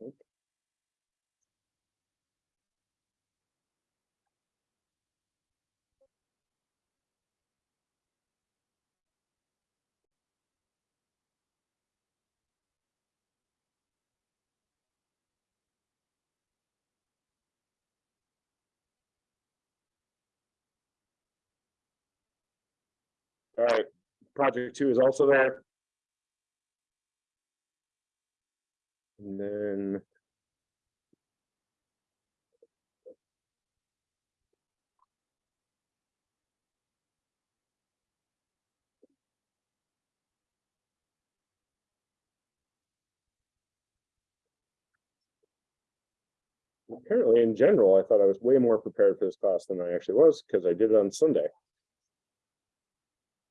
All right, project two is also there. And then. Apparently, in general, I thought I was way more prepared for this class than I actually was, because I did it on Sunday.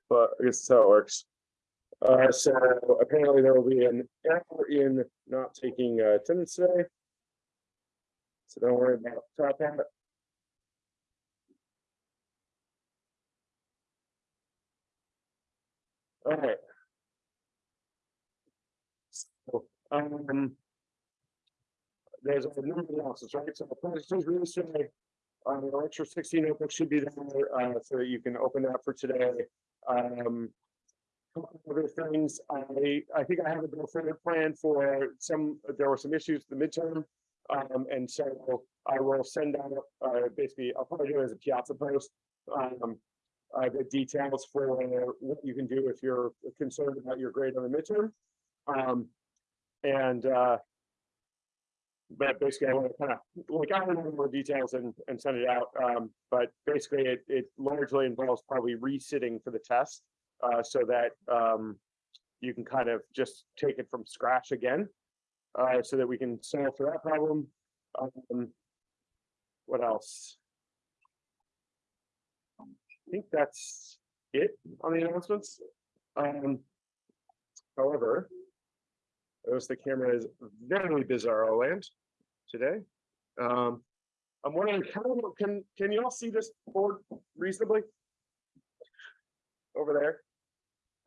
But I guess that's how it works. Uh, so apparently there will be an error in not taking uh, attendance today. So don't worry about top hat. All right. So, um. There's a number of analysis, right? So project is really. Uh, the lecture sixteen notebook should be there, uh, so that you can open that for today. Um. Other things, I, I think I have a go plan for some, there were some issues with the midterm. Um, and so I will send out, uh, basically, I'll probably do it as a piazza post. Um, uh, the details for what you can do if you're concerned about your grade on the midterm. Um, and, uh, but basically I want to kind of, like, I don't know more details and, and send it out. Um, but basically it, it largely involves probably resitting for the test. Uh, so that, um, you can kind of just take it from scratch again. Uh, so that we can solve for that problem. Um, what else? I think that's it on the announcements. Um, however, notice the camera is very bizarro land today. Um, I'm wondering, can, can, can you all see this board reasonably? Over there?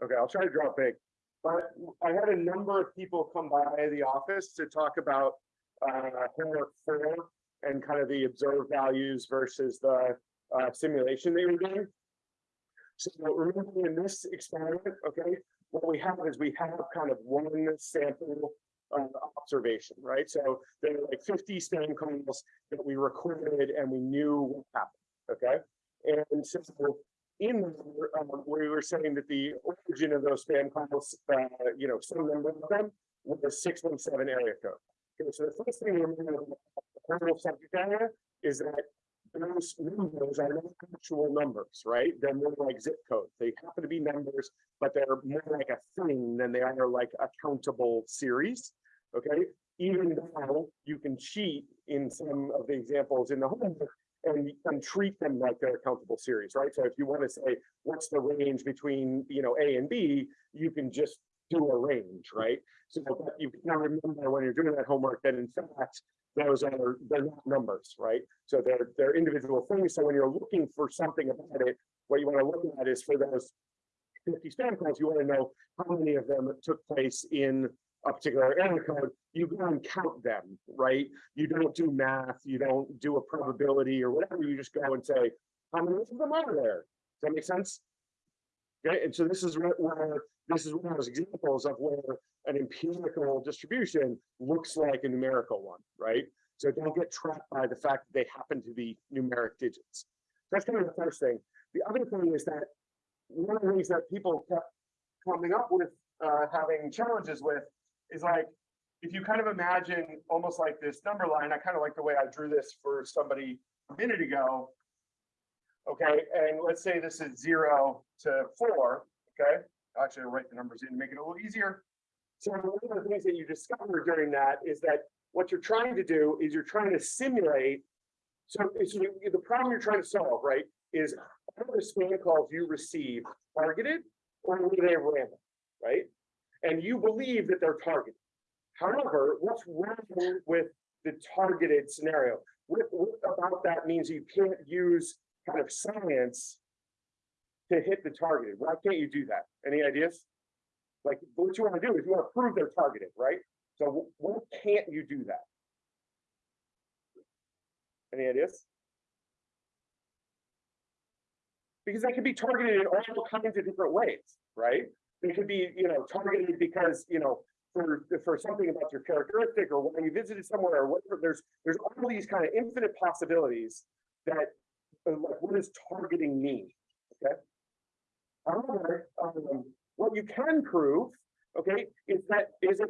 Okay, I'll try to draw big. But I had a number of people come by the office to talk about uh, homework four and kind of the observed values versus the uh, simulation they were doing. So remember in this experiment, okay, what we have is we have kind of one sample observation, right? So there are like 50 span calls that we recorded and we knew what happened, okay? And so in there, um, we were saying that the origin of those spam calls, uh, you know, some of them was 617 area code. Okay, so the first thing to remember about the subject area is that those numbers are not actual numbers, right? They're more like zip codes. They happen to be numbers, but they're more like a thing than they are like a countable series. Okay, even though you can cheat in some of the examples in the homework and, and treat them like they're a countable series, right? So if you want to say, what's the range between, you know, A and B, you can just do a range, right? So you can remember when you're doing that homework that in fact, those are, they're not numbers, right? So they're, they're individual things. So when you're looking for something about it, what you want to look at is for those 50 spam calls, you want to know how many of them took place in a particular error code, you go and count them, right? You don't do math, you don't do a probability or whatever, you just go and say, how many of them are there? Does that make sense? Okay, and so this is where, this is one of those examples of where an empirical distribution looks like a numerical one, right? So don't get trapped by the fact that they happen to be numeric digits. That's kind of the first thing. The other thing is that one of the things that people kept coming up with uh, having challenges with is like, if you kind of imagine almost like this number line, I kind of like the way I drew this for somebody a minute ago. Okay, and let's say this is zero to four, okay? Actually, I'll write the numbers in to make it a little easier. So one of the things that you discover during that is that what you're trying to do is you're trying to simulate. So, so the problem you're trying to solve, right, is are the spam calls you receive targeted or are they random, right? And you believe that they're targeted. However, what's wrong with the targeted scenario? What, what about that means you can't use kind of science to hit the targeted? Why can't you do that? Any ideas? Like what you want to do is you want to prove they're targeted, right? So why can't you do that? Any ideas? Because they can be targeted in all kinds of different ways, right? They could be, you know, targeted because, you know, for, for something about your characteristic or when you visited somewhere or whatever, there's, there's all these kind of infinite possibilities that, uh, like, what does targeting mean? Okay? However, um, what you can prove, okay, is that, is it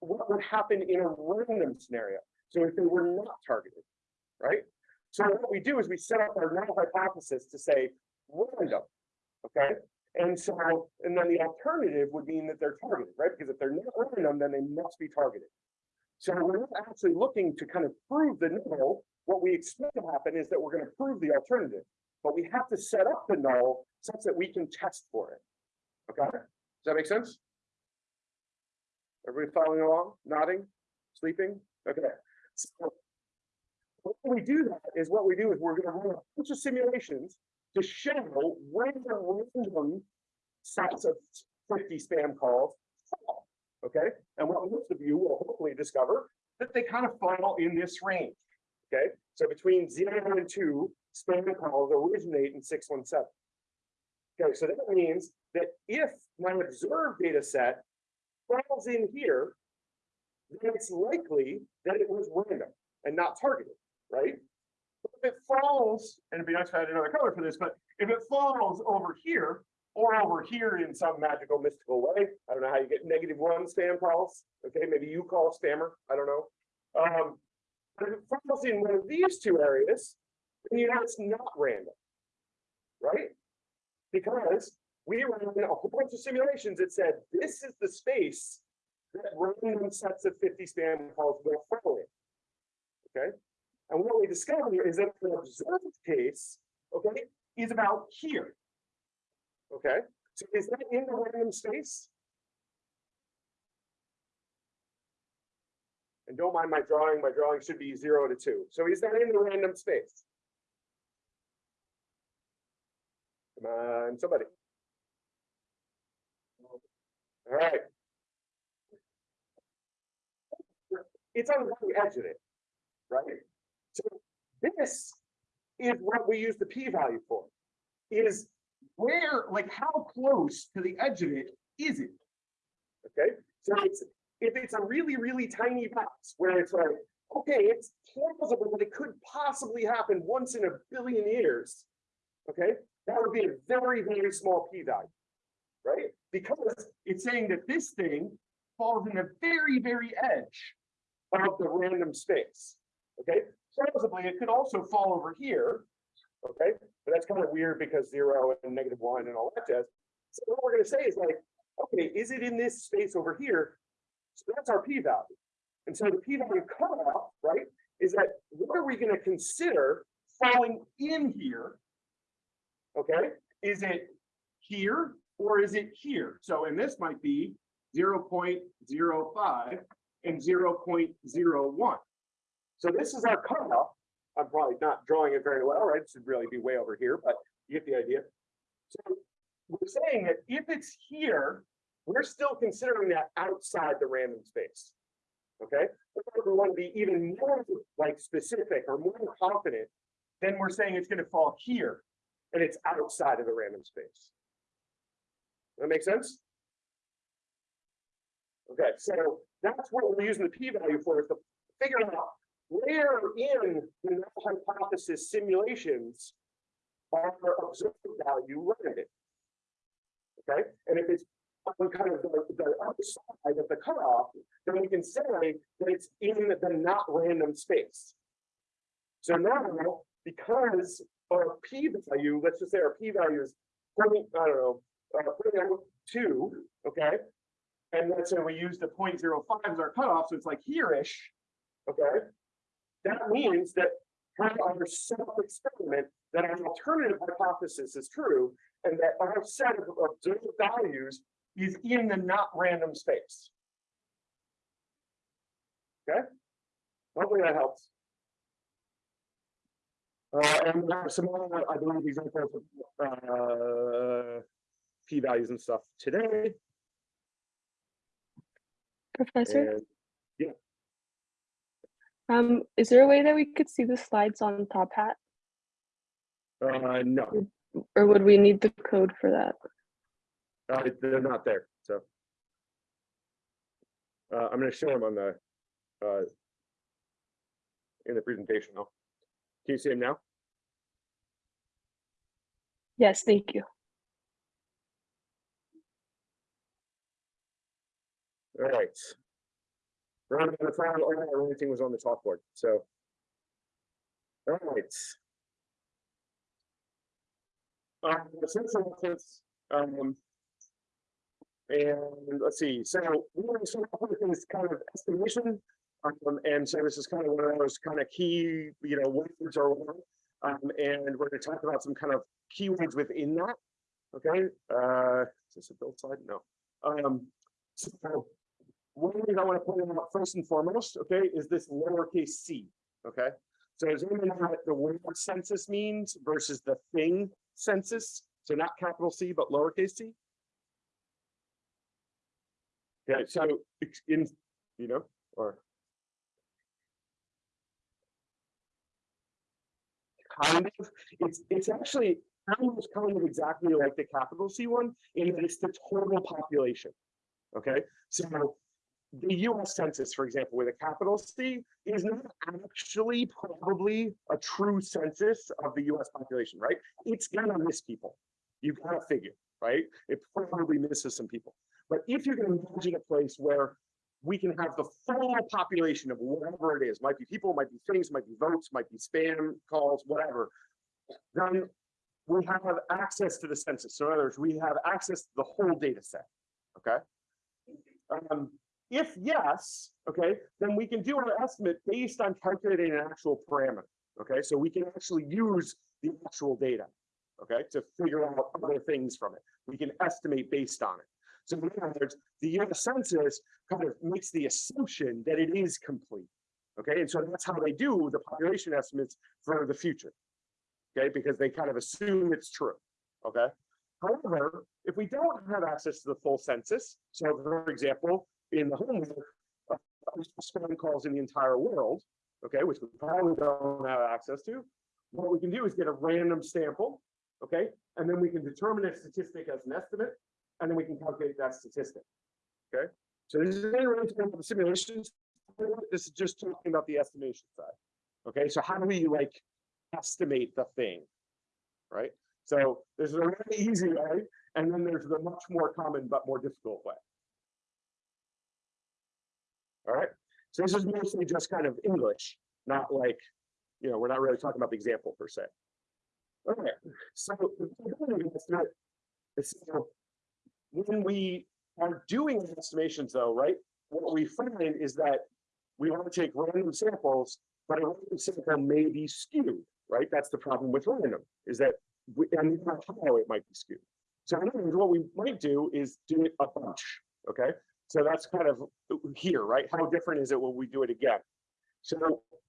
what would happen in a random scenario? So if they were not targeted, right? So what we do is we set up our null hypothesis to say random, okay? And so, and then the alternative would mean that they're targeted, right? Because if they're not random, then they must be targeted. So we're not actually looking to kind of prove the null. What we expect to happen is that we're going to prove the alternative, but we have to set up the null such that we can test for it. Okay, does that make sense? Everybody following along, nodding, sleeping? Okay. So when we do that is what we do is we're gonna run a bunch of simulations to show where the random sets of fifty spam calls fall. Okay, and what most of you will hopefully discover that they kind of fall in this range. Okay, so between zero and two, spam calls originate in six one seven. Okay, so that means that if my observed data set falls in here, then it's likely that it was random and not targeted, right? If it falls, and it'd be nice if I had another color for this, but if it falls over here or over here in some magical mystical way, I don't know how you get negative one spam calls. Okay, maybe you call a spammer, I don't know. Um, but if it falls in one of these two areas, then you know it's not random, right? Because we ran a whole bunch of simulations that said this is the space that random sets of 50 spam calls will fall in. Okay, and what we discover is that the observed case, okay, is about here. Okay, so is that in the random space? And don't mind my drawing, my drawing should be zero to two. So is that in the random space? Come on, somebody. All right. It's on the edge of it, right? So this is what we use the p-value for. Is where, like, how close to the edge of it is it? Okay, so it's, if it's a really, really tiny box where it's like, okay, it's plausible that it could possibly happen once in a billion years. Okay, that would be a very, very small p-value, right? Because it's saying that this thing falls in the very, very edge of the random space. Okay, plausibly, it could also fall over here. Okay, but that's kind of weird because zero and negative one and all that jazz. So what we're gonna say is like, okay, is it in this space over here? So that's our p-value. And so the p-value cutoff, right, is that what are we gonna consider falling in here? Okay, is it here or is it here? So, and this might be 0.05 and 0.01. So this is our cutoff. I'm probably not drawing it very well, right? It should really be way over here, but you get the idea. So we're saying that if it's here, we're still considering that outside the random space. Okay, if we want to be even more like specific or more confident, then we're saying it's going to fall here and it's outside of the random space. That make sense? Okay, so that's what we're using the p-value for, is to figure out where in the null hypothesis simulations are observed value landed. Okay, and if it's on kind of the, the other side of the cutoff, then we can say that it's in the not random space. So now, because our p-value, let's just say our p-value is 20, I don't know, uh, 0.02, okay? And let's say we use the 0.05 as our cutoff, so it's like here-ish, okay? That means that our self-experiment, that our alternative hypothesis is true, and that our set of observed values is in the not random space. Okay? Hopefully that helps. Uh, and we have some more, I believe, examples of, uh, p-values and stuff today. Professor, And um, is there a way that we could see the slides on Top Hat? uh, no, Or would we need the code for that? uh, they're not there, so. Uh, I'm gonna show them on the, uh, in the presentation now. Can you see them now? Yes, thank you. All right. Round of the trial, everything was on the chalkboard, so. All right. The central reference, um. And let's see, so we want to start off with this kind of estimation. Um, and so this is kind of one of those kind of key, you know, words or whatever. Um, and we're gonna talk about some kind of keywords within that. Okay, uh, is this a build slide? No. Um, so one thing I want to point out first and foremost, okay, is this lowercase c, okay? So does anyone know what the word census means versus the thing census? So not capital C, but lowercase c? Okay, so in, you know, or kind of, it's, it's actually almost kind of exactly like the capital C one, in that it's the total population. Okay, so the US Census, for example, with a capital C, is not actually probably a true census of the US population, right? It's gonna miss people. You've gotta figure, right? It probably misses some people. But if you're going can imagine a place where we can have the full population of whatever it is, might be people, might be things, might be votes, might be spam calls, whatever, then we have access to the census. So in other words, we have access to the whole data set, okay? Um, if yes, okay, then we can do our estimate based on calculating an actual parameter. Okay, so we can actually use the actual data, okay, to figure out other things from it. We can estimate based on it. So in other words, the US Census kind of makes the assumption that it is complete. Okay, and so that's how they do the population estimates for the future. Okay, because they kind of assume it's true. Okay. However, if we don't have access to the full census, so for example, in the home, uh, spam calls in the entire world, okay, which we probably don't have access to, what we can do is get a random sample, okay, and then we can determine a statistic as an estimate, and then we can calculate that statistic. Okay, so this is really about the simulations. This is just talking about the estimation side. Okay, so how do we like estimate the thing? Right? So there's a really easy way, and then there's the much more common but more difficult way. All right, so this is mostly just kind of English, not like, you know, we're not really talking about the example per se. Okay, so uh, when we are doing estimations though, right? What we find is that we want to take random samples, but a random sample may be skewed, right? That's the problem with random, is that, we- and how it might be skewed. So in other words, what we might do is do it a bunch, okay? So that's kind of here, right? How different is it when we do it again? So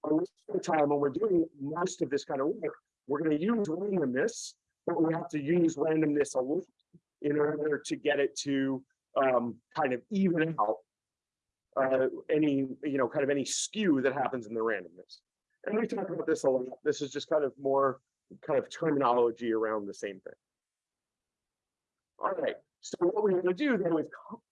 lot of the time when we're doing most of this kind of work, we're gonna use randomness, but we have to use randomness a lot in order to get it to um, kind of even out uh, any, you know, kind of any skew that happens in the randomness. And we talk about this a lot. This is just kind of more kind of terminology around the same thing. All right, so what we're gonna do then is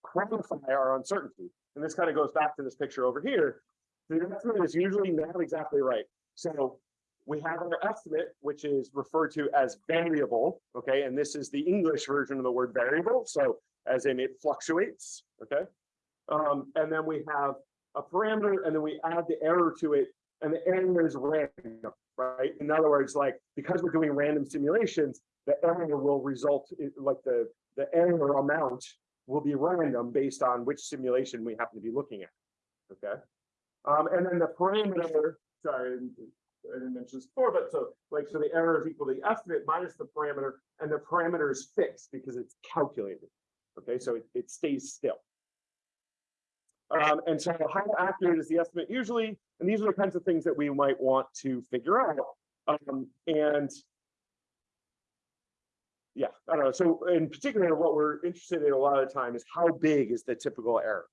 quantify our uncertainty. And this kind of goes back to this picture over here. The estimate is usually not exactly right. So we have our estimate, which is referred to as variable, okay? And this is the English version of the word variable, so as in it fluctuates, okay? Um, and then we have a parameter, and then we add the error to it, and the error is random, right? In other words, like, because we're doing random simulations, the error will result, in like the, the error amount will be random based on which simulation we happen to be looking at, okay? Um, and then the parameter, sorry, I didn't- mention this before, but so, like, so the error is equal to the estimate minus the parameter, and the parameter is fixed because it's calculated. Okay, so it, it stays still. Um, and so how accurate is the estimate usually? And these are the kinds of things that we might want to figure out. Um, and yeah, I don't know. So in particular, what we're interested in a lot of the time is how big is the typical error?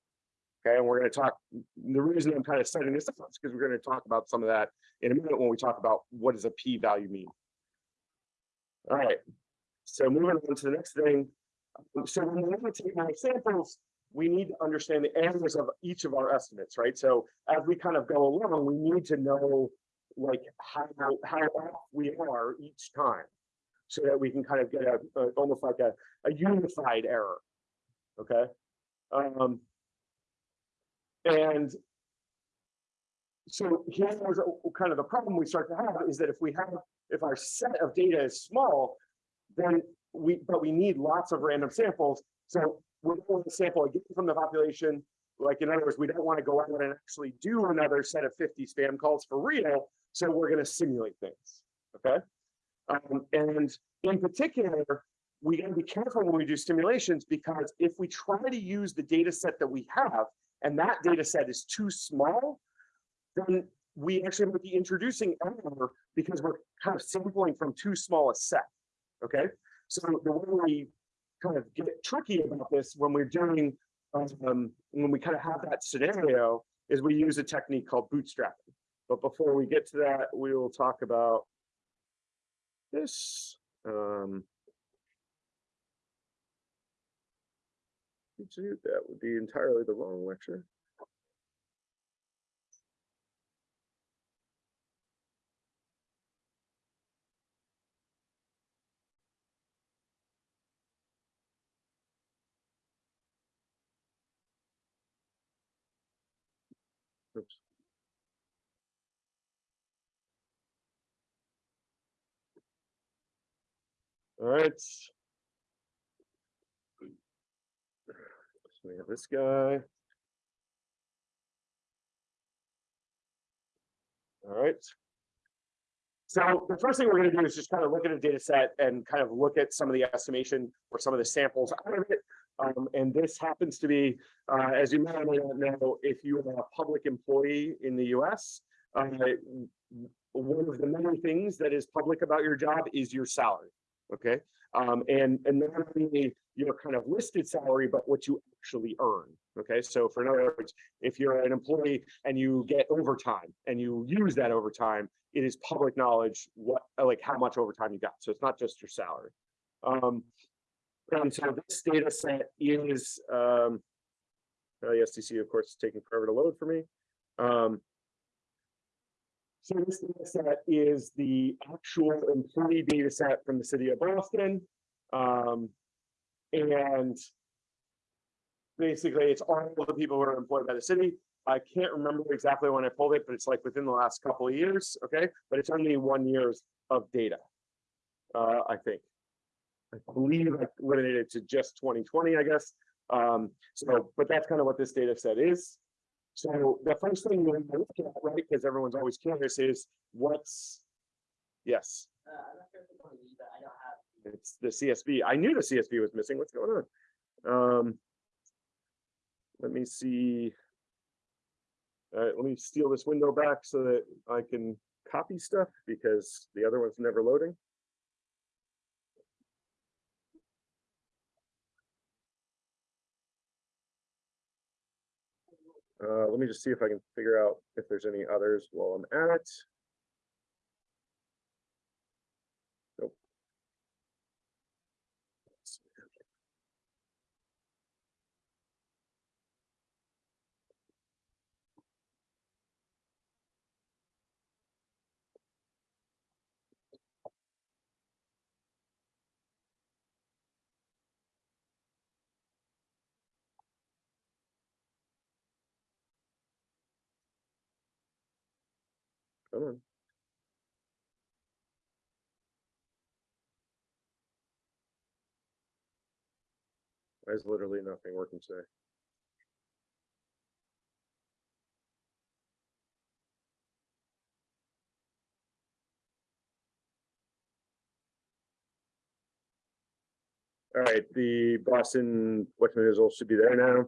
Okay, and we're gonna talk, the reason I'm kind of setting this up is because we're gonna talk about some of that in a minute when we talk about what does a p-value mean. All right, so moving on to the next thing. So when we take our samples, we need to understand the areas of each of our estimates, right? So as we kind of go along, we need to know like how, how off we are each time. So that we can kind of get a, a- almost like a, a unified error. Okay? Um. And. So here's kind of the problem we start to have is that if we have, if our set of data is small, then we, but we need lots of random samples. So we don't want to sample again from the population. Like, in other words, we don't want to go out and actually do another set of fifty spam calls for real. So we're gonna simulate things, okay? Um, and in particular, we gotta be careful when we do simulations because if we try to use the data set that we have and that data set is too small, then we actually might be introducing error because we're kind of sampling from too small a set, okay? So the way we kind of get tricky about this when we're doing, um, when we kind of have that scenario is we use a technique called bootstrapping. But before we get to that, we will talk about this. Um, that would be entirely the wrong lecture. Oops. All right. So we have this guy. All right. So the first thing we're gonna do is just kind of look at a data set and kind of look at some of the estimation or some of the samples out of it. Um, and this happens to be, uh, as you may or may not know, if you are a public employee in the US, uh, one of the many things that is public about your job is your salary. Okay, um, and and not only your kind of listed salary, but what you actually earn. Okay, so for in other words, if you're an employee and you get overtime and you use that overtime, it is public knowledge what like how much overtime you got. So it's not just your salary. Um, and so this data set is um, uh, the STC, of course, is taking forever to load for me. Um, so this data set is the actual employee data set from the city of Boston. Um, and basically it's all the people who are employed by the city. I can't remember exactly when I pulled it, but it's like within the last couple of years, okay? But it's only one years of data, uh, I think. I believe I limited it to just twenty twenty, I guess. Um, so, but that's kind of what this data set is. So the first thing you want to look at, right, because everyone's always curious is what's, yes, Uh, I'm not sure if it's on me, but I don't have. it's the CSV. I knew the CSV was missing. What's going on? Um, let me see. All right, let me steal this window back so that I can copy stuff because the other one's never loading. Uh, let me just see if I can figure out if there's any others while I'm at it. Come on. There's literally nothing working today. All right, the Boston Westman results should be there now.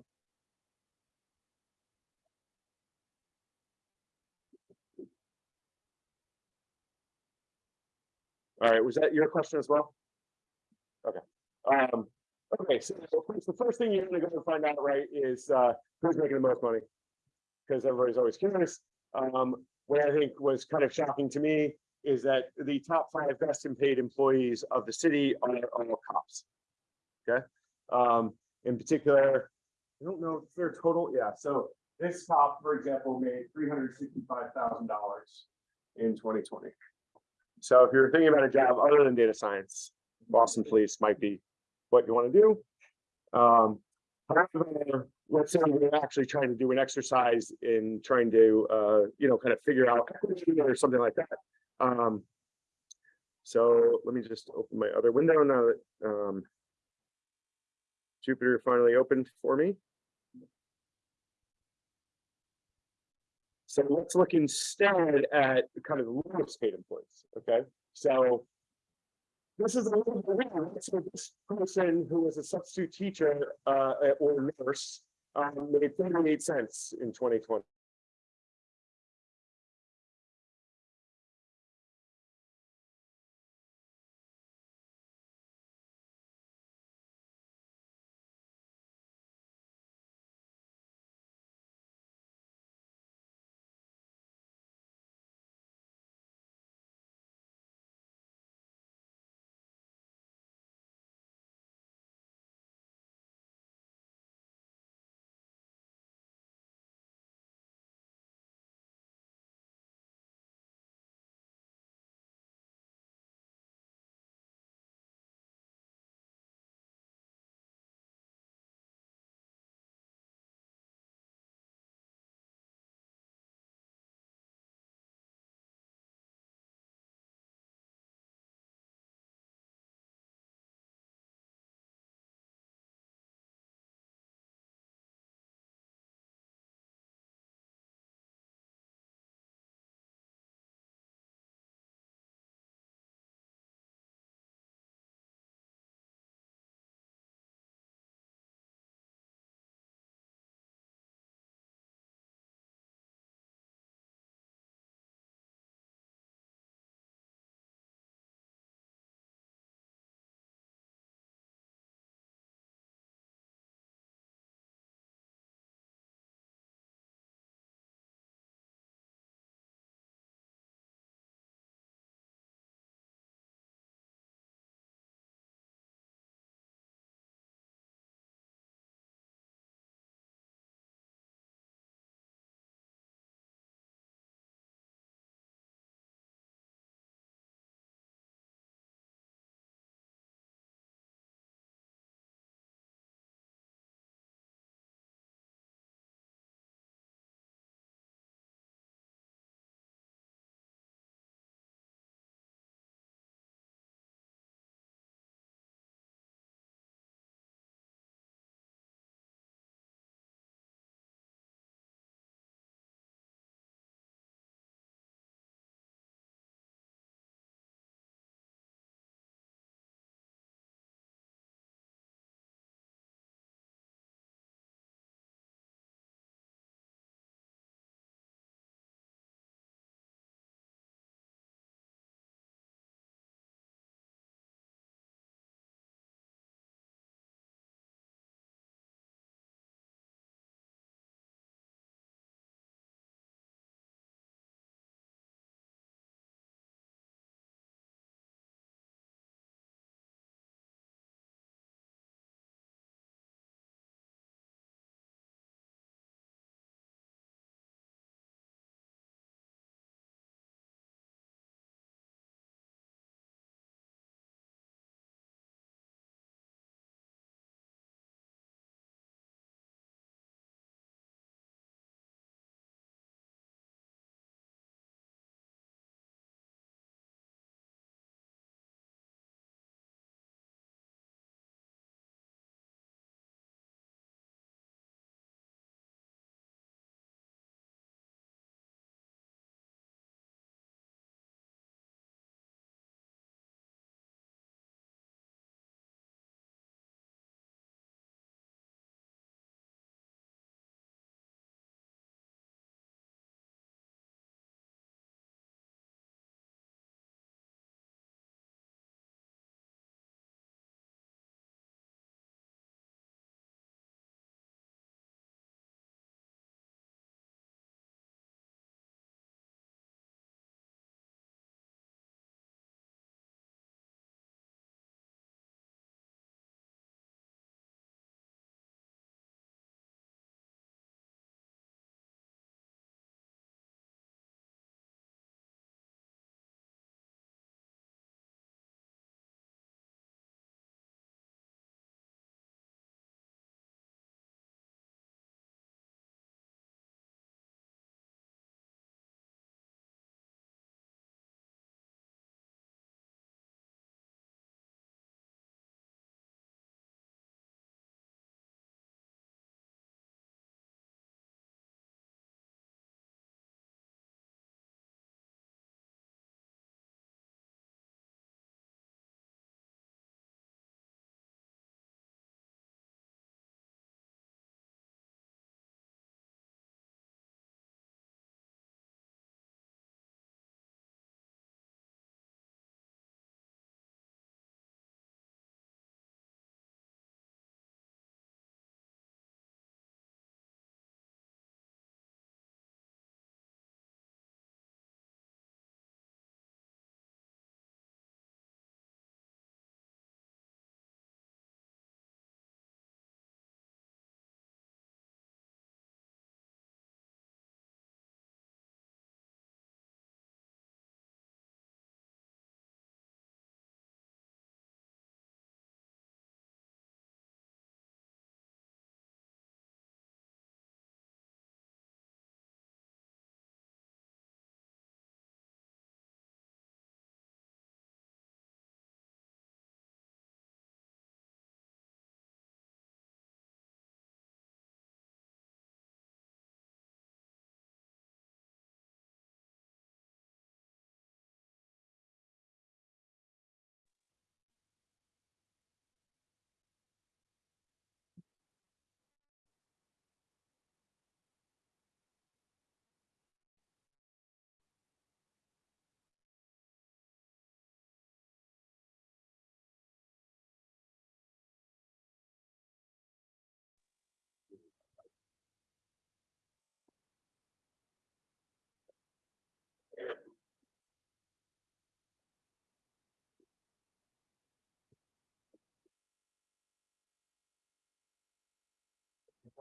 All right, was that your question as well? Okay, um, Okay, so the first thing you're gonna go and find out, right, is uh who's making the most money. Because everybody's always curious. Um, what I think was kind of shocking to me is that the top five best and paid employees of the city are are all cops. Okay, um, in particular, I don't know if their total, yeah, so this cop, for example, made three hundred sixty-five thousand dollars in twenty twenty. So if you're thinking about a job other than data science, Boston Police might be what you want to do. Um, let's say we're actually trying to do an exercise in trying to, uh, you know, kind of figure out or something like that. Um, so let me just open my other window now that, um, Jupyter finally opened for me. So let's look instead at kind of the lowest paid employees, okay? So this is a little bit weird. So this person who was a substitute teacher uh, or nurse um, made 38 cents in 2020.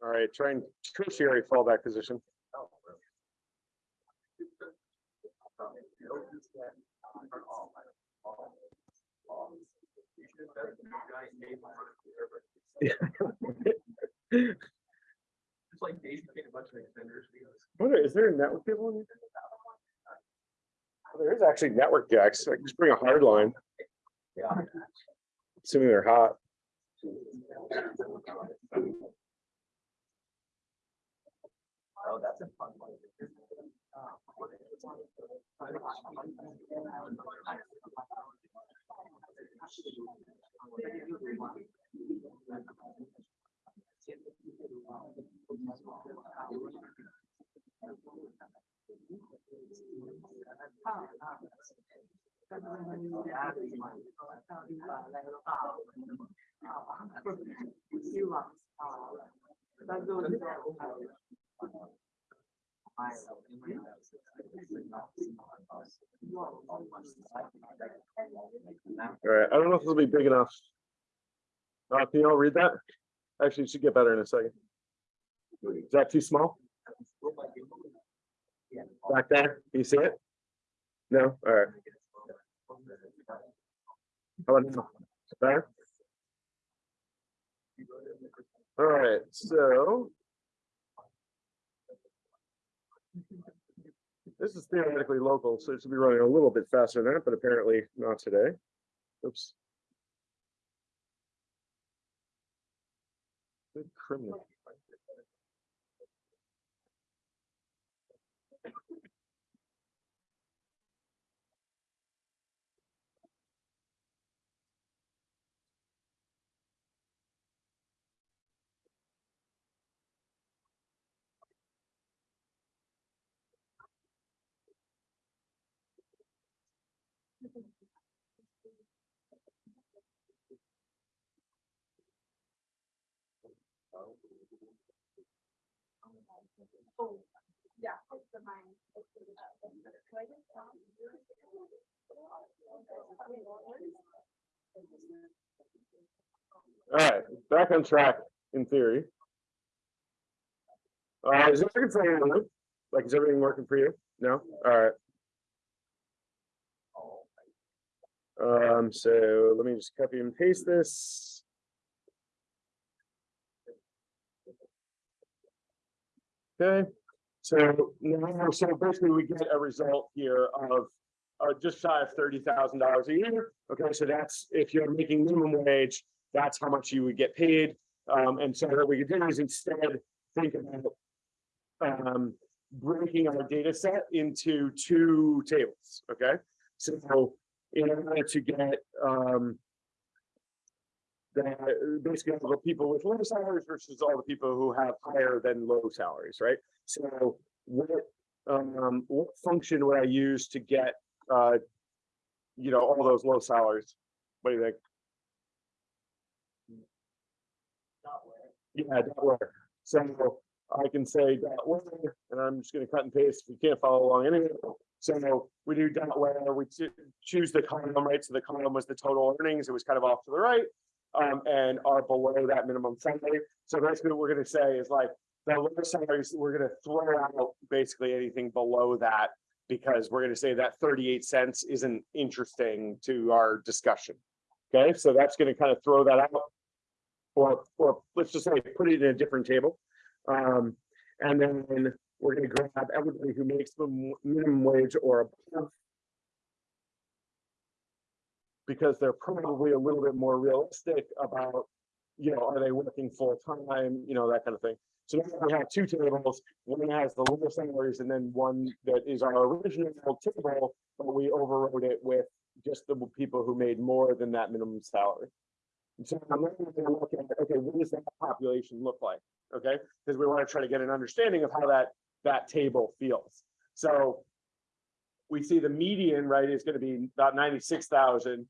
All right, trying tertiary fallback position. It's like Dave made a bunch of extenders. Wonder, oh, is there a network cable? in here? Oh, There is actually network jacks. I can just bring a hard line, Yeah. assuming they're hot. Oh, that's a fun one. All right, I don't know if this will be big enough. Uh, can you all read that? Actually, it should get better in a second. Is that too small? Back there, you see it? No, all right. How about? Better? All right, so. This is theoretically local, so it should be running a little bit faster than that, but apparently not today. Oops. criminal. All right, back on track in theory. Is working for? Like, is everything working for you? No? All right. Um, so let me just copy and paste this. Okay, so now, so basically we get a result here of uh, just shy of thirty thousand dollars a year. Okay, so that's if you're making minimum wage, that's how much you would get paid. Um, and so what we could do is instead think about um, breaking our data set into two tables, okay? So in order to get um the, basically all the people with low salaries versus all the people who have higher than low salaries, right? So what, um, what function would I use to get, uh, you know, all those low salaries? What do you think? Yeah, dot where. So I can say dot where, and I'm just gonna cut and paste. if You can't follow along anyway. So we do dot where, we choose the column, right? So the column was the total earnings. It was kind of off to the right. Um, and are below that minimum salary. So basically what we're gonna say is like, the lower salaries, we're gonna throw out basically anything below that. Because we're gonna say that thirty-eight cents isn't interesting to our discussion. Okay, so that's gonna kind of throw that out. Or, or let's just say, put it in a different table. Um, and then we're gonna grab everybody who makes the minimum wage or above. Because they're probably a little bit more realistic about, you know, are they working full time, you know, that kind of thing. So now we have two tables, one has the lower salaries and then one that is our original table, but we overrode it with just the people who made more than that minimum salary. And So I'm gonna at, okay, what does that population look like? Okay, because we want to try to get an understanding of how that, that table feels. So we see the median, right, is gonna be about ninety-six thousand.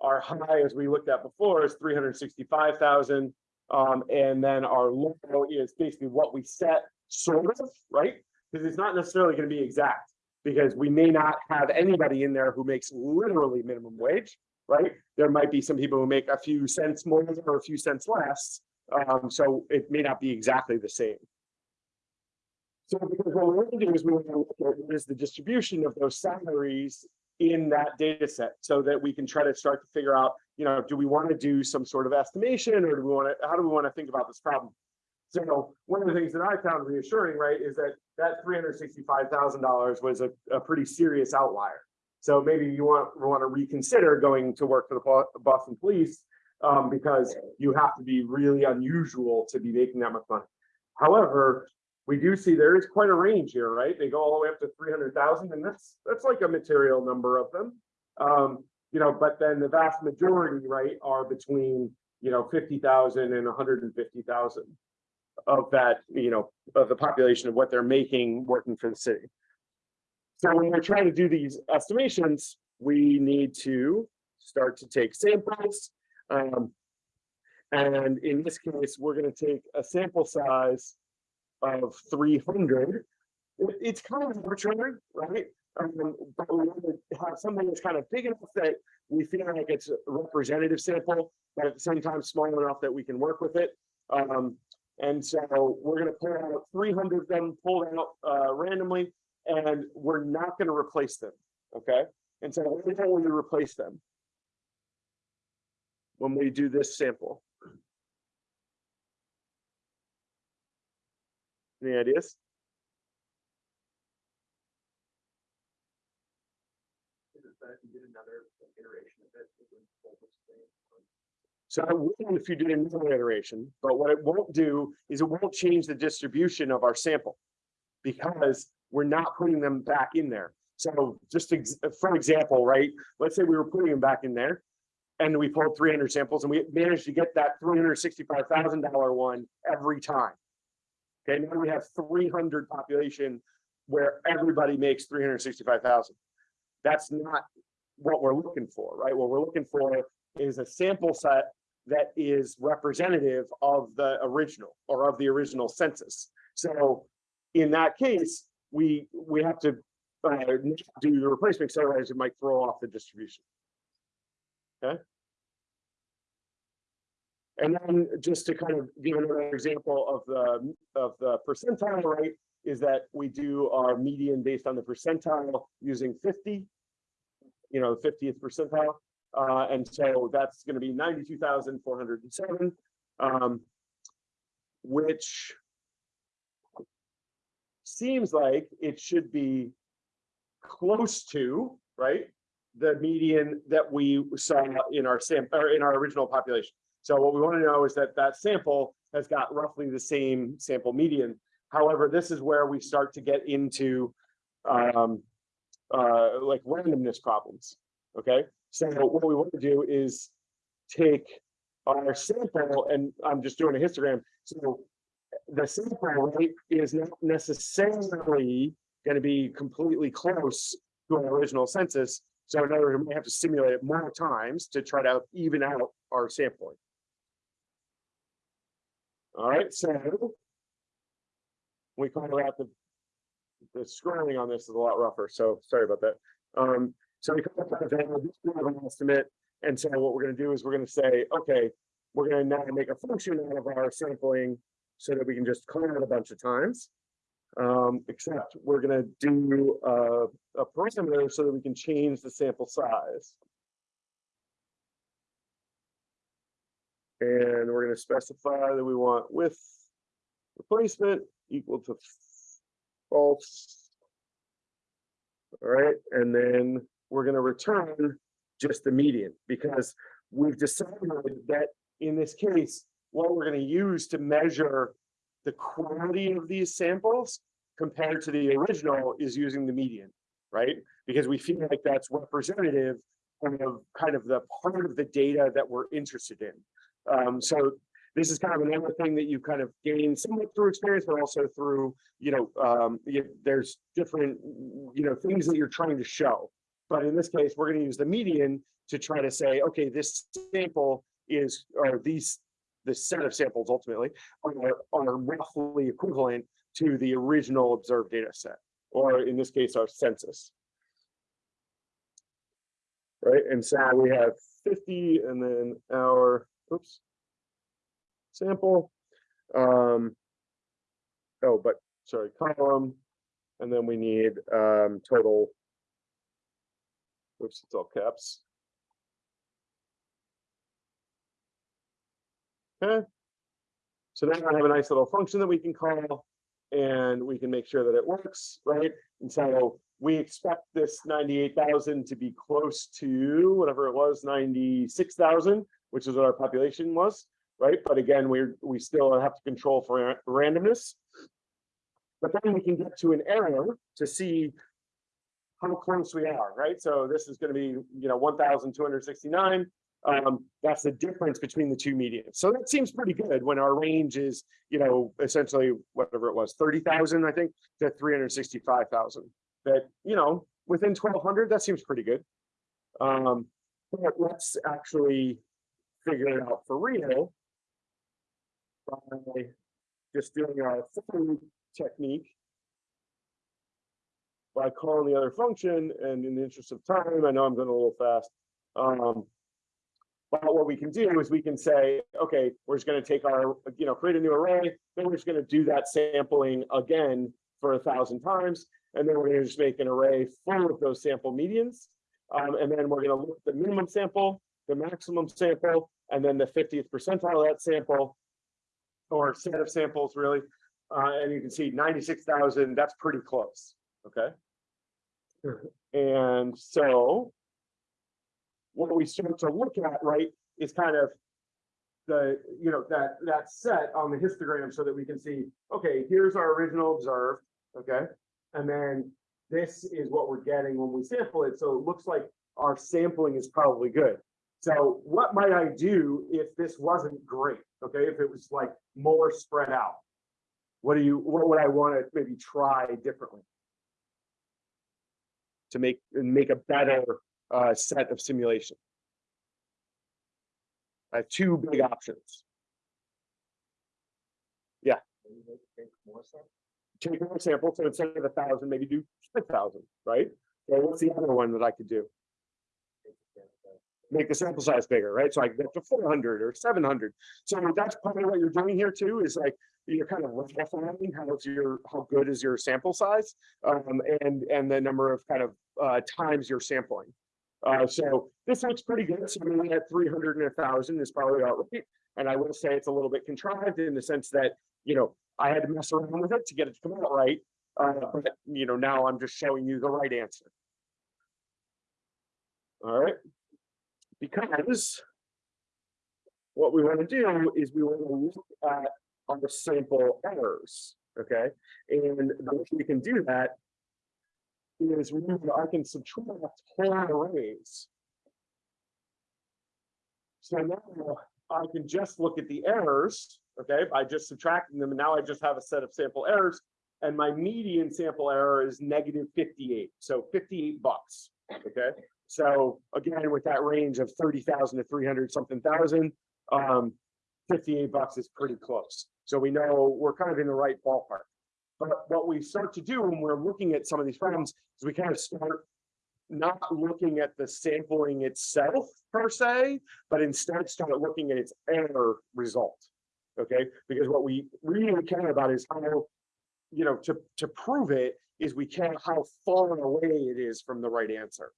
Our high, as we looked at before, is three hundred sixty-five thousand. Um, and then our low is basically what we set, sort of, right? Because it's not necessarily gonna be exact, because we may not have anybody in there who makes literally minimum wage, right? There might be some people who make a few cents more or a few cents less. Um, so it may not be exactly the same. So because what we're gonna do is we want to look at what is the distribution of those salaries in that data set so that we can try to start to figure out, you know, do we want to do some sort of estimation or do we want to, how do we want to think about this problem? So one of the things that I found reassuring, right, is that that three hundred sixty-five thousand dollars was a, a pretty serious outlier. So maybe you want, want to reconsider going to work for the Boston Police um, because you have to be really unusual to be making that much money. However, we do see there is quite a range here, right? They go all the way up to three hundred thousand, and that's, that's like a material number of them. Um, you know, but then the vast majority, right, are between, you know, fifty thousand and hundred and fifty thousand of that, you know, of the population of what they're making working for the city. So when we're trying to do these estimations, we need to start to take samples. Um, and in this case, we're gonna take a sample size of three hundred. It's kind of arbitrary, right? Um, but we want to have something that's kind of big enough that we feel like it's a representative sample, but at the same time, small enough that we can work with it. Um, and so we're gonna pull out three hundred of them pulled out uh randomly, and we're not gonna replace them, okay? And so every time we replace them. When we do this sample. Any ideas? Is it better if you did another iteration of it? it would hold the ideas? So I wouldn't if you did another iteration, but what it won't do is it won't change the distribution of our sample. Because we're not putting them back in there. So just ex- for example, right, let's say we were putting them back in there. And we pulled three hundred samples and we managed to get that three hundred sixty-five thousand dollar one every time. Okay, now we have three hundred population where everybody makes three hundred sixty-five thousand. That's not what we're looking for, right? What we're looking for is a sample set that is representative of the original or of the original census. So in that case, we, we have to uh, do the replacement, otherwise it might throw off the distribution. Okay? And then just to kind of give another example of the, of the percentile rate, is that we do our median based on the percentile using fifty. You know, fiftieth percentile. Uh, and so that's be four hundred and seven. Um, which seems like it should be close to, right? The median that we saw in our sample or in our original population. So what we want to know is that that sample has got roughly the same sample median. However, this is where we start to get into um, uh, like randomness problems. Okay, so what we want to do is take our sample, and I'm just doing a histogram, so the sample rate is not necessarily gonna be completely close to our original census. So in other words, we have to simulate it more times to try to even out our sampling. All right, so we call out the the scrolling on this is a lot rougher, so sorry about that. Um, so we come up with an estimate, and so what we're gonna do is we're gonna say, okay, we're gonna now make a function out of our sampling so that we can just call it a bunch of times. Um, except we're gonna do a, a parameter so that we can change the sample size. And we're gonna specify that we want with replacement equal to false. All right, and then we're gonna return just the median because we've decided that in this case, what we're gonna use to measure the quality of these samples compared to the original is using the median, right? Because we feel like that's representative of kind of the part of the data that we're interested in. Um, so this is kind of another thing that you kind of gain somewhat through experience, but also through, you know, um, you- there's different, you know, things that you're trying to show. But in this case, we're gonna use the median to try to say, okay, this sample is, or these, the set of samples ultimately are, are roughly equivalent to the original observed data set, or in this case, our census. Right, and so we have fifty and then our, oops. Sample. Um. Oh, but, sorry, column, and then we need, um, total. Oops, it's all caps. Okay. So now I have a nice little function that we can call. And we can make sure that it works, right? And so we expect this ninety-eight thousand to be close to whatever it was, ninety-six thousand, which is what our population was, right? But again, we're, we still have to control for randomness. But then we can get to an error to see how close we are, right? So this is gonna be, you know, one thousand two hundred sixty-nine. Um, that's the difference between the two medians. So that seems pretty good when our range is, you know, essentially whatever it was, thirty thousand, I think, to three hundred sixty-five thousand. That, you know, within twelve hundred, that seems pretty good. Um, but let's actually figure it out for real. By just doing our full technique. By calling the other function, and in the interest of time, I know I'm going a little fast. Um, but what we can do is we can say, okay, we're just gonna take our, you know, create a new array, then we're just gonna do that sampling again for a thousand times. And then we're gonna just make an array full of those sample medians. Um, and then we're gonna look at the minimum sample, the maximum sample, and then the fiftieth percentile of that sample. Or set of samples, really. Uh, and you can see ninety-six thousand, that's pretty close, okay? And so what we start to look at, right, is kind of the, you know, that, that set on the histogram so that we can see, okay, here's our original observed, okay? And then this is what we're getting when we sample it. So it looks like our sampling is probably good. So what might I do if this wasn't great? Okay, if it was like more spread out? What do you, what would I want to maybe try differently? To make, make a better uh, set of simulation. I have two big options. Yeah. Take more samples, so instead of a thousand, maybe do five thousand, right? Or what's the other one that I could do? Make the sample size bigger, right? So I get to four hundred or seven hundred. So that's of what you're doing here too, is like, you're kind of refining how's your, how good is your sample size? Um, and, and the number of kind of, uh, times you're sampling. Uh, so this looks pretty good. So we at three hundred and a thousand is probably about right. And I will say it's a little bit contrived in the sense that, you know, I had to mess around with it to get it to come out right. Uh, but, you know, now I'm just showing you the right answer. All right. Because what we want to do is we want to look at our sample errors, okay? And the way we can do that is remember, I can subtract whole arrays. So now I can just look at the errors, okay, by just subtracting them, and now I just have a set of sample errors. And my median sample error is negative fifty-eight, so fifty-eight bucks, okay? So again, with that range of thirty thousand to three hundred something thousand, um, fifty-eight bucks is pretty close. So we know we're kind of in the right ballpark. But what we start to do when we're looking at some of these problems is we kind of start not looking at the sampling itself per se, but instead start looking at its error result. Okay, because what we really care about is how, you know, to, to prove it is we care how far away it is from the right answer.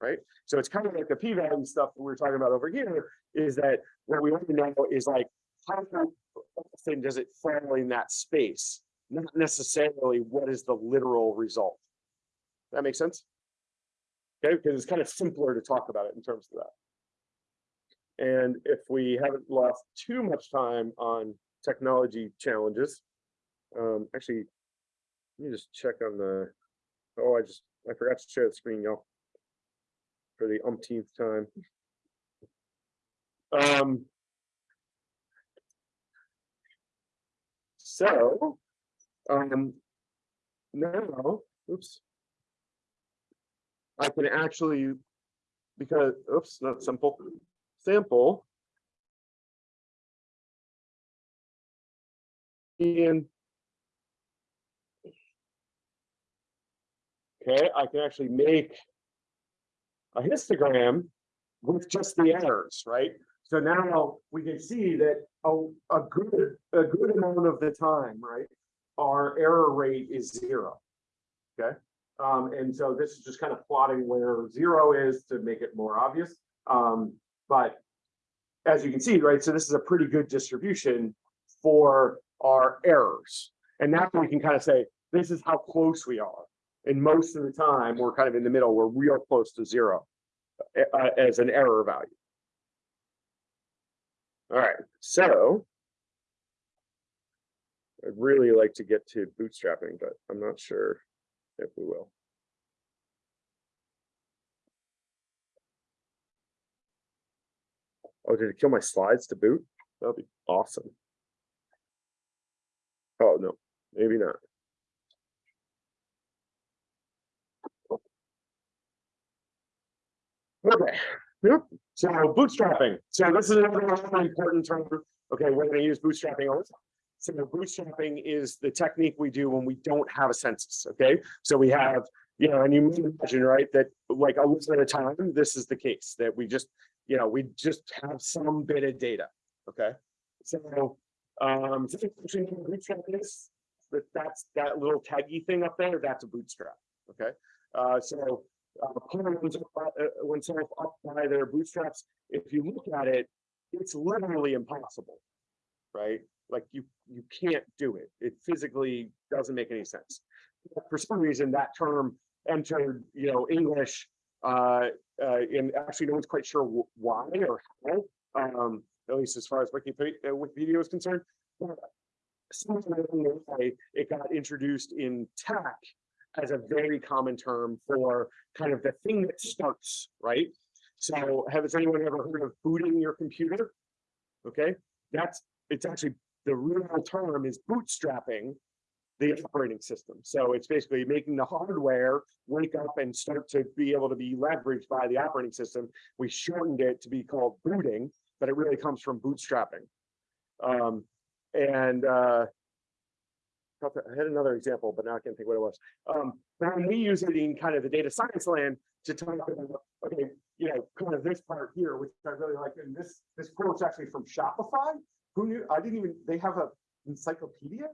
Right? So it's kind of like the p-value stuff that we we're talking about over here is that what we want to know is like, how often does it fall in that space? Not necessarily what is the literal result. That makes sense? Okay, because it's kind of simpler to talk about it in terms of that. And if we haven't lost too much time on technology challenges, um, actually, let me just check on the, oh, I just, I forgot to share the screen, y'all. For the umpteenth time. Um. So, um, now, oops. I can actually, because, oops, not simple, sample. And. Okay, I can actually make. A histogram with just the errors, right? So now we can see that a, a good, a good amount of the time, right? Our error rate is zero. Okay, um, and so this is just kind of plotting where zero is to make it more obvious. Um, but as you can see, right, so this is a pretty good distribution for our errors. And now we can kind of say, this is how close we are. And most of the time, we're kind of in the middle, we're real close to zero uh, as an error value. All right, so I'd really like to get to bootstrapping, but I'm not sure if we will. Oh, did it kill my slides to boot? That'd be awesome. Oh, no, maybe not. Okay, yep, so bootstrapping, so this is another important term, okay, we're gonna use bootstrapping all the time. So bootstrapping is the technique we do when we don't have a census, okay? So we have, you know, and you imagine, right, that like a little at a time, this is the case, that we just, you know, we just have some bit of data, okay? So, um, so bootstrap that's that little taggy thing up there, that's a bootstrap, okay? Uh, so uh, pulling oneself up- by their bootstraps, if you look at it, it's literally impossible. Right? Like you, you can't do it. It physically doesn't make any sense. For some reason, that term entered, you know, English, uh, uh, and actually no one's quite sure why or how. Um, at least as far as Wikipedia, uh, Wikipedia is concerned. But it got introduced in tech as a very common term for kind of the thing that starts, right? So has anyone ever heard of booting your computer? Okay, that's, it's actually, the real term is bootstrapping the operating system. So it's basically making the hardware wake up and start to be able to be leveraged by the operating system. We shortened it to be called booting, but it really comes from bootstrapping. Um, and, uh, I had another example, but now I can't think what it was. Um, when we use it in kind of the data science land to talk about, okay, you know, kind of this part here, which I really like, and this, this quote's actually from Shopify. Who knew, I didn't even, they have a encyclopedia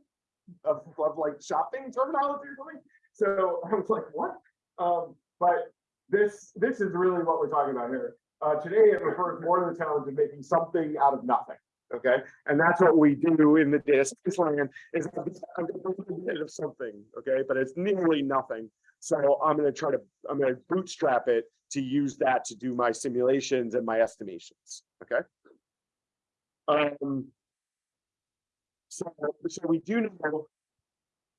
of, of like shopping terminology or something. So I was like, what? Um, but this, this is really what we're talking about here. Uh, today it refers more to the challenge of making something out of nothing. Okay, and that's what we do in the data science land is I'm a bit of something, okay, but it's nearly nothing. So I'm gonna try to, I'm gonna bootstrap it to use that to do my simulations and my estimations, okay? Um. So, so we do know.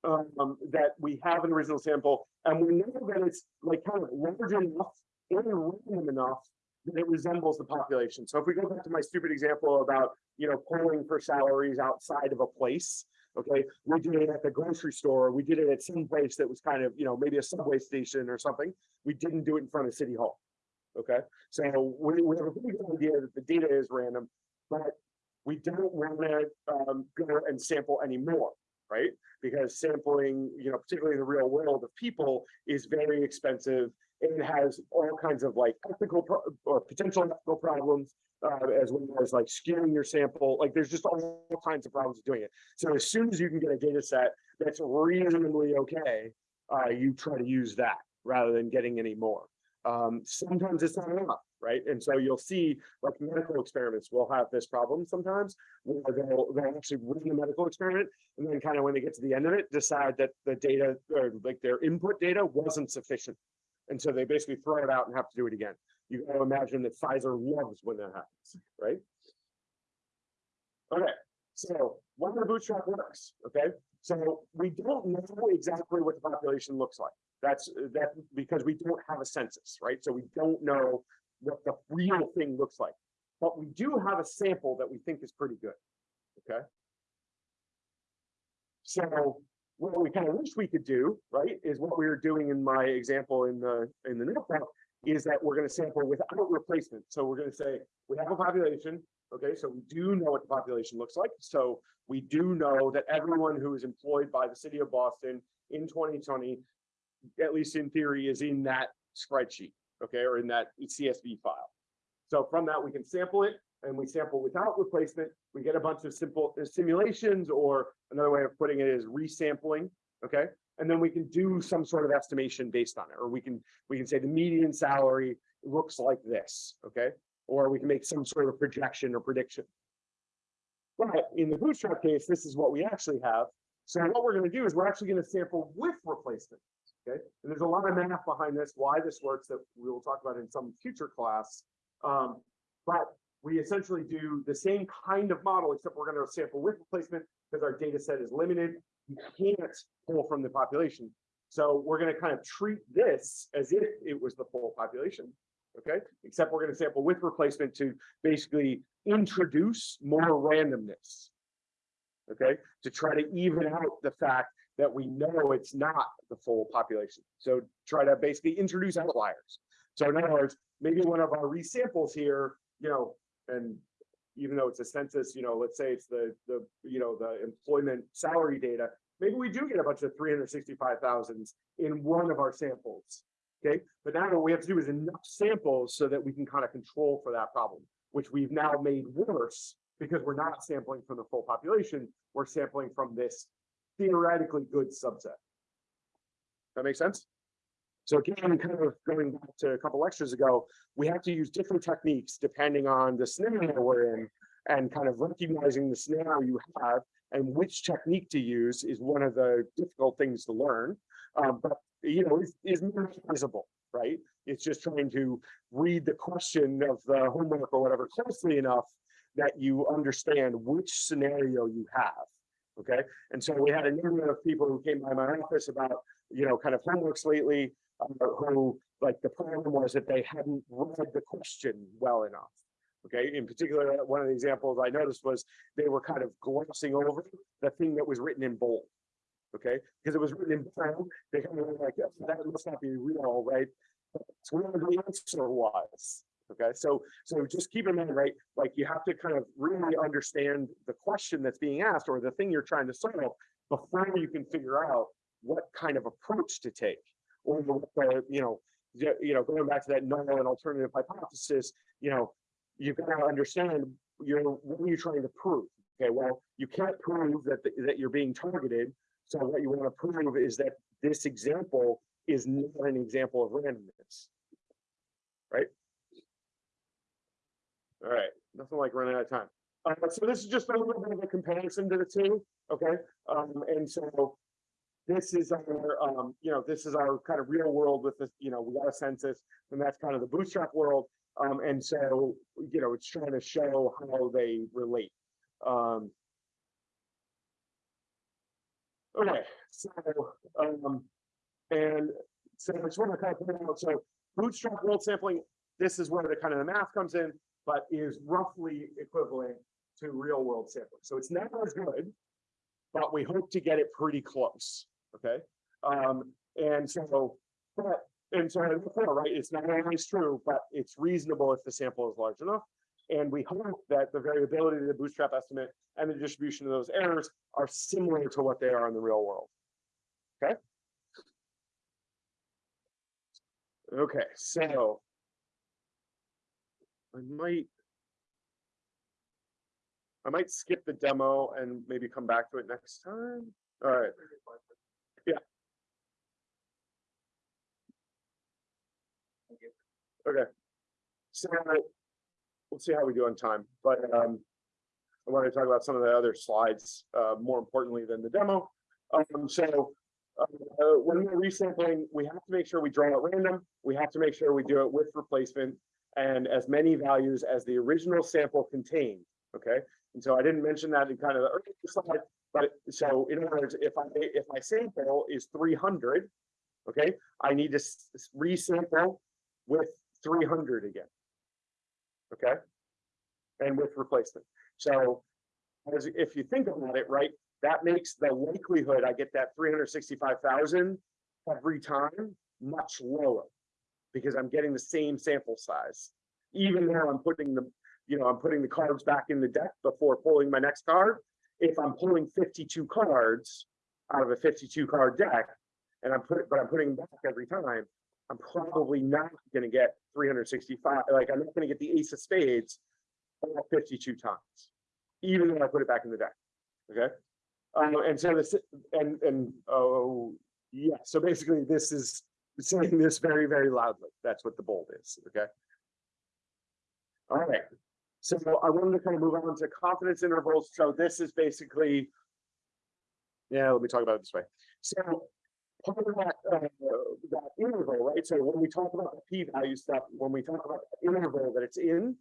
Um, that we have an original sample and we know that it's like kind of large enough and random enough then it resembles the population. So if we go back to my stupid example about, you know, polling for salaries outside of a place. Okay, we did it at the grocery store, we did it at some place that was kind of, you know, maybe a subway station or something. We didn't do it in front of City Hall. Okay, so we, we have a pretty good idea that the data is random, but we don't want to um, go and sample anymore, right? Because sampling, you know, particularly in the real world of people is very expensive and has all kinds of like ethical or potential ethical problems. Uh, as well as like skewing your sample, like there's just all kinds of problems doing it. So as soon as you can get a data set that's reasonably okay, uh, you try to use that rather than getting any more. Um, sometimes it's not enough, right? And so you'll see like medical experiments will have this problem sometimes where they'll, they'll actually run a medical experiment and then kind of when they get to the end of it, decide that the data or like their input data wasn't sufficient. And so they basically throw it out and have to do it again. You gotta imagine that Pfizer loves when that happens, right? Okay, so of the bootstrap works, okay? So we don't know exactly what the population looks like. That's that because we don't have a census, right? So we don't know what the real thing looks like. But we do have a sample that we think is pretty good, okay? So what we kind of wish we could do, right, is what we were doing in my example in the in the notebook, is that we're going to sample without replacement. So we're going to say we have a population, okay, so we do know what the population looks like. So we do know that everyone who is employed by the city of Boston in 2020, at least in theory, is in that spreadsheet, okay, or in that CSV file. So from that, we can sample it and we sample without replacement. We get a bunch of simple uh, simulations or another way of putting it is resampling, okay? And then we can do some sort of estimation based on it, or we can we can say the median salary looks like this, okay? Or we can make some sort of projection or prediction. But in the bootstrap case, this is what we actually have. So what we're going to do is we're actually going to sample with replacement. Okay, and there's a lot of math behind this, why this works that we will talk about in some future class. Um, but we essentially do the same kind of model, except we're going to sample with replacement because our data set is limited. You can't pull from the population. So we're going to kind of treat this as if it was the full population. Okay, except we're going to sample with replacement to basically introduce more randomness. Okay, to try to even out the fact that we know it's not the full population. So try to basically introduce outliers. So in other words, maybe one of our resamples here, you know, and even though it's a census, you know, let's say it's the, the, you know, the employment salary data, maybe we do get a bunch of 365,000s in one of our samples. Okay, but now what we have to do is enough samples so that we can kind of control for that problem, which we've now made worse because we're not sampling from the full population, we're sampling from this theoretically good subset. That makes sense? So again, kind of going back to a couple lectures ago, we have to use different techniques depending on the scenario we're in and kind of recognizing the scenario you have and which technique to use is one of the difficult things to learn. Um, but you know, is, is memorizable, right? It's just trying to read the question of the homework or whatever closely enough that you understand which scenario you have. Okay, and so we had a number of people who came by my office about, you know, kind of homeworks lately, uh, Uh, who like the problem was that they hadn't read the question well enough. Okay, in particular, uh, one of the examples I noticed was they were kind of glossing over the thing that was written in bold. Okay, because it was written in bold, they kind of were like, "Yeah, that must not be real, right? That's where the answer was. Okay, so so just keep in mind, right? Like you have to kind of really understand the question that's being asked or the thing you're trying to solve before you can figure out what kind of approach to take you know, you know, going back to that null and alternative hypothesis, you know, you've got to understand you're what are you trying to prove? Okay, well, you can't prove that the- that you're being targeted. So what you want to prove is that this example is not an example of randomness. Right? All right, nothing like running out of time. Uh, so this is just a little bit of a comparison to the two, okay? Um, and so this is our, um, you know, this is our kind of real world with this, you know, we got a census and that's kind of the bootstrap world. Um, and so, you know, it's trying to show how they relate. Um, okay, so, um, and so I just want to kind of point out, so bootstrap world sampling this is where the kind of the math comes in, but is roughly equivalent to real world sampling. So it's not as good, but we hope to get it pretty close, okay? Um, and so, but, and so, right, it's not always true, but it's reasonable if the sample is large enough. And we hope that the variability of the bootstrap estimate and the distribution of those errors are similar to what they are in the real world. Okay? Okay, so. I might. I might skip the demo and maybe come back to it next time. All right, Yeah. okay. So we'll see how we do on time, but um. I want to talk about some of the other slides, uh, more importantly than the demo. Um, so. Uh, when we're resampling, we have to make sure we draw at random. We have to make sure we do it with replacement. And as many values as the original sample contained, okay? And so I didn't mention that in kind of the earlier slide, but so in other words, if I, if my sample is three hundred, okay, I need to resample with three hundred again. Okay? And with replacement. So as if you think about it, right, that makes the likelihood I get that three hundred sixty-five thousand every time much lower. Because I'm getting the same sample size, even though I'm putting the, you know, I'm putting the cards back in the deck before pulling my next card. If I'm pulling fifty-two cards out of a fifty-two card deck, and I'm putting, but I'm putting back every time, I'm probably not gonna get three hundred sixty-five, like, I'm not gonna get the ace of spades all fifty-two times, even though I put it back in the deck, okay? Um, and so this, and, and, oh, yeah, so basically this is saying this very, very loudly. That's what the bold is, okay? All right, so I wanted to kind of move on to confidence intervals. So this is basically. Yeah, let me talk about it this way. So part of that, uh, that interval, right? So when we talk about the p-value stuff, when we talk about the interval that it's in,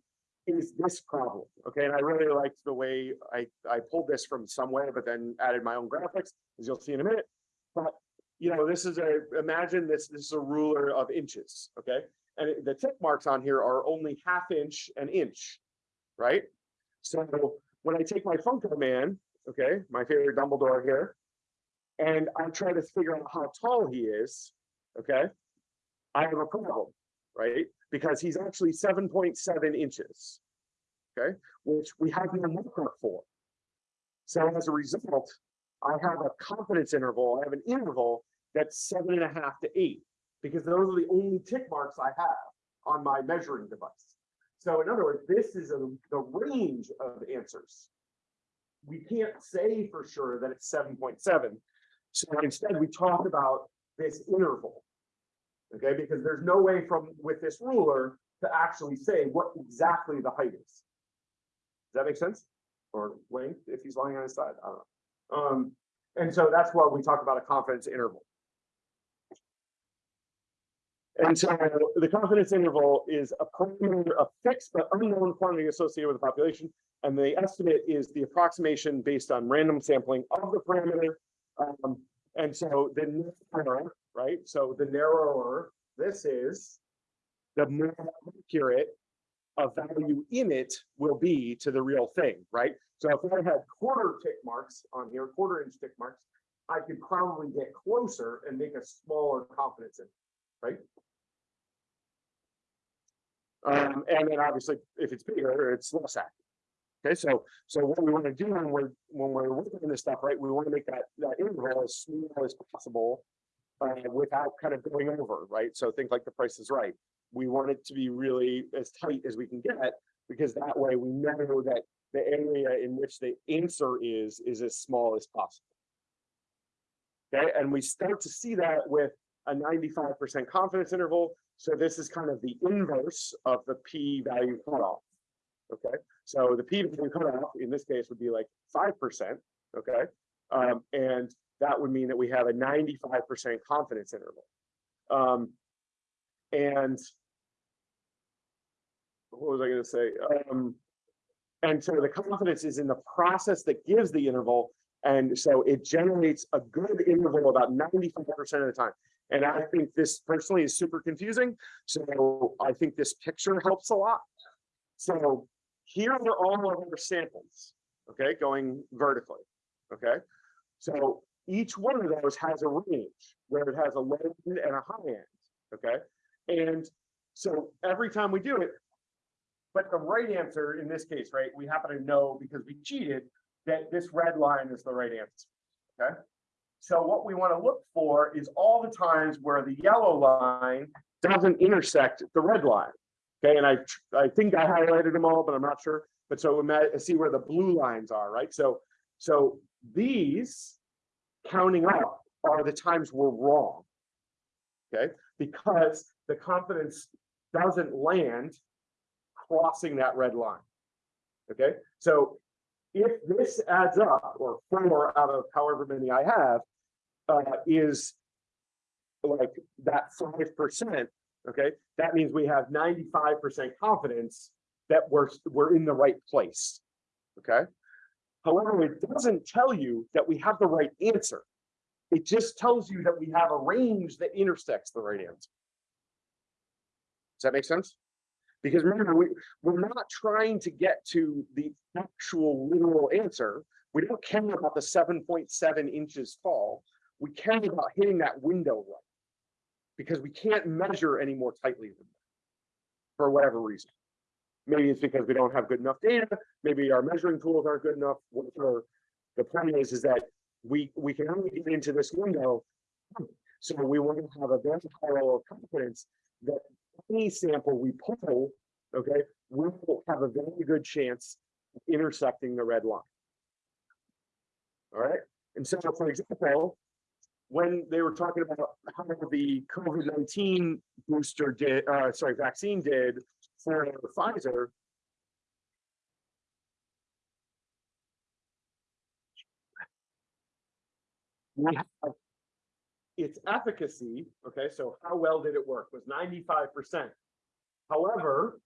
is this problem, okay? And I really liked the way I, I pulled this from somewhere, but then added my own graphics, as you'll see in a minute. But, you know, this is a, imagine this, this is a ruler of inches, okay? And the tick marks on here are only half inch and inch, right? So when I take my Funko Man, okay, my favorite Dumbledore here, and I try to figure out how tall he is, okay? I have a problem, right? Because he's actually seven point seven inches. Okay, which we have no marker for. So as a result, I have a confidence interval, I have an interval that's seven and a half to eight. Because those are the only tick marks I have on my measuring device. So in other words, this is a- the range of answers. We can't say for sure that it's seven point seven. So instead, we talk about this interval. Okay, because there's no way from, with this ruler, to actually say what exactly the height is. Does that make sense? Or length, if he's lying on his side, I don't know. Um, and so that's why we talk about a confidence interval. And so the confidence interval is a parameter, a fixed but unknown quantity associated with the population. And the estimate is the approximation based on random sampling of the parameter. Um, and so the narrower, right? So the narrower this is, the more accurate a value in it will be to the real thing, right? So if I had quarter tick marks on here, quarter inch tick marks, I could probably get closer and make a smaller confidence interval, right? Um, and then obviously, if it's bigger, it's less accurate. Okay, so, so what we want to do when we're, when we're working on this stuff, right, we want to make that, that interval as small as possible. Uh, without kind of going over, right? So think like the price is right. We want it to be really as tight as we can get, because that way we know that the area in which the answer is, is as small as possible. Okay, and we start to see that with a ninety-five percent confidence interval. So this is kind of the inverse of the p-value cutoff. Okay, so the p-value cutoff in this case would be like five percent, okay? Um, and that would mean that we have a ninety-five percent confidence interval. Um, and what was I gonna say? Um, and so the confidence is in the process that gives the interval. And so it generates a good interval about ninety-five percent of the time. And I think this personally is super confusing, so I think this picture helps a lot. So here are all of our samples, okay, going vertically, okay? So each one of those has a range where it has a low end and a high end, okay? And so every time we do it, but the right answer in this case, right, we happen to know because we cheated that this red line is the right answer, okay? So what we want to look for is all the times where the yellow line doesn't intersect the red line. Okay, and I, I think I highlighted them all, but I'm not sure. But so we might see where the blue lines are, right? So, so these counting up are the times we're wrong. Okay, because the confidence doesn't land crossing that red line. Okay, so if this adds up, or four out of however many I have, uh, is like that five percent, okay, that means we have ninety-five percent confidence that we're, we're in the right place, okay? However, it doesn't tell you that we have the right answer. It just tells you that we have a range that intersects the right answer. Does that make sense? Because remember, we, we're not trying to get to the actual literal answer. We don't care about the seven point seven inches fall. We care about hitting that window right. Because we can't measure any more tightly than that. For whatever reason. Maybe it's because we don't have good enough data, maybe our measuring tools aren't good enough, whatever. The point is, is that we, we can only get into this window. So we want to have a very high level of confidence that any sample we pull, okay, we will have a very good chance of intersecting the red line. All right, and so for example, when they were talking about how the COVID-19 booster did, uh, sorry, vaccine did for Pfizer. We have its efficacy, okay, so how well did it work was ninety-five percent. However,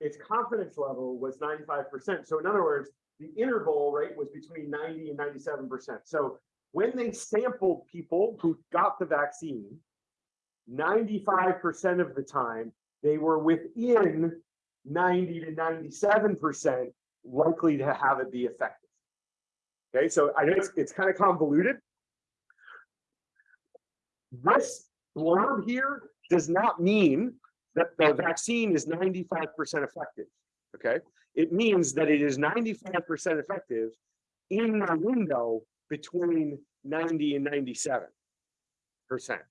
its confidence level was ninety-five percent. So in other words, the interval rate was between ninety and ninety-seven percent. So when they sampled people who got the vaccine, ninety-five percent of the time, they were within ninety to ninety-seven percent likely to have it be effective. Okay, so I know it's, it's kind of convoluted. This blurb here does not mean that the vaccine is ninety-five percent effective, okay? It means that it is ninety-five percent effective in the window between ninety and ninety-seven percent.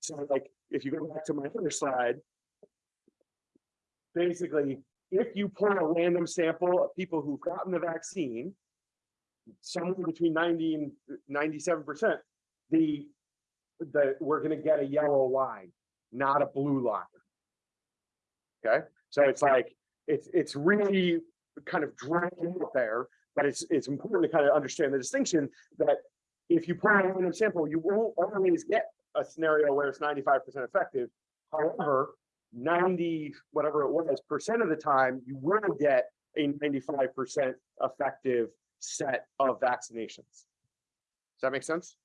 So like, if you go back to my other slide, basically, if you pull a random sample of people who've gotten the vaccine, somewhere between ninety and ninety-seven percent, the, the, we're gonna get a yellow line, not a blue line. Okay, so it's like, it's, it's really kind of drawn it there, but it's, it's important to kind of understand the distinction that if you pull a random sample, you won't always get a scenario where it's ninety-five percent effective. However, ninety, whatever it was, percent of the time, you will get a ninety-five percent effective set of vaccinations. Does that make sense?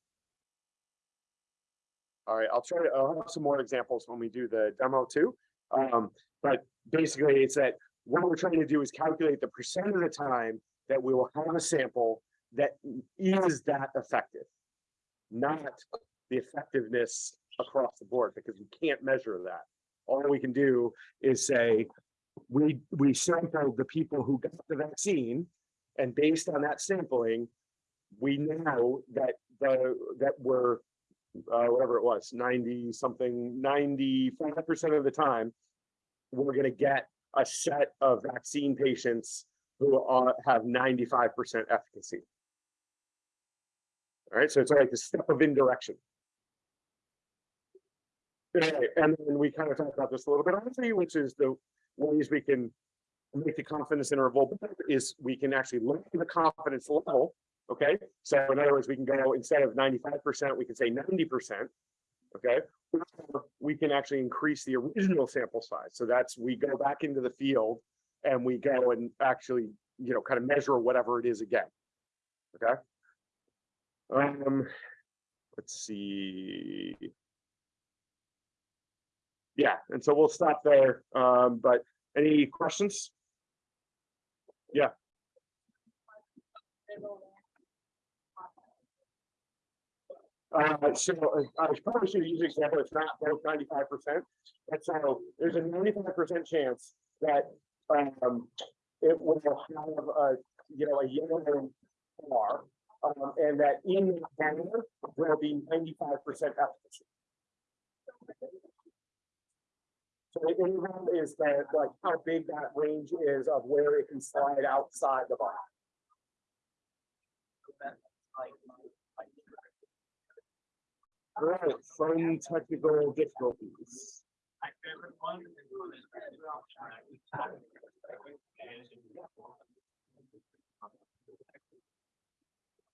All right, I'll try to, I'll have some more examples when we do the demo too. Um, but basically it's that what we're trying to do is calculate the percent of the time that we will have a sample that is that effective. Not the effectiveness across the board because we can't measure that. All we can do is say, we, we sampled the people who got the vaccine. And based on that sampling, we know that the, that we're, uh, whatever it was, ninety something, ninety-five percent of the time, we're gonna get a set of vaccine patients who have ninety-five percent efficacy. All right, so it's like the step of indirection. And then we kind of talked about this a little bit already, which is the ways we can make the confidence interval better is we can actually look at the confidence level. Okay, so in other words, we can go instead of ninety-five percent, we can say ninety percent. Okay, or we can actually increase the original sample size. So that's we go back into the field and we go and actually, you know, kind of measure whatever it is again. Okay. Um, let's see. Yeah, and so we'll stop there. Um, but any questions? Uh, so uh, I probably should use an example, it's not both ninety-five percent. And so there's a ninety-five percent chance that, um, it will have a, you know, a yellow bar. Um, and that in that banner will be ninety-five percent efficacy. So the interval is that, like, how big that range is of where it can slide outside the bar. Right, fun technical difficulties.